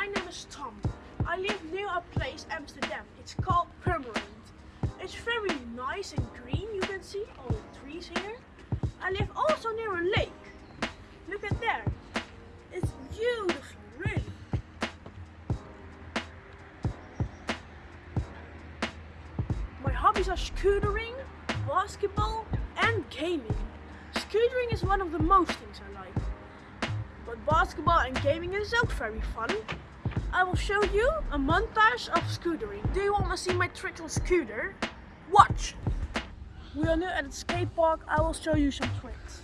my name is Tom. I live near a place, Amsterdam. It's called Purmerend. It's very nice and green, you can see all the trees here. I live also near a lake. Look at there. It's beautiful, really. My hobbies are scootering, basketball and gaming. Scootering is one of the most things I like. But basketball and gaming is also very fun. I will show you a montage of scootering. Do you want to see my trick on scooter? Watch! We are now at the skate park. I will show you some tricks.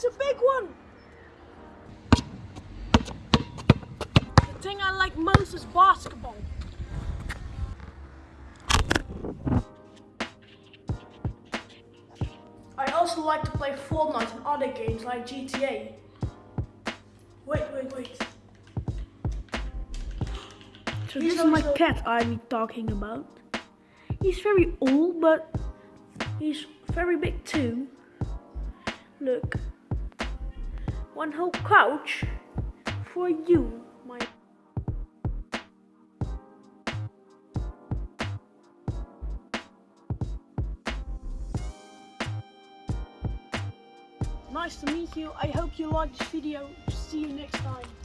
That's a big one! The thing I like most is basketball. I also like to play Fortnite and other games like GTA. Wait, wait, wait. So this is my cat I'm talking about. He's very old, but he's very big too. Look, one whole couch for you, my. Nice to meet you. I hope you liked this video. See you next time.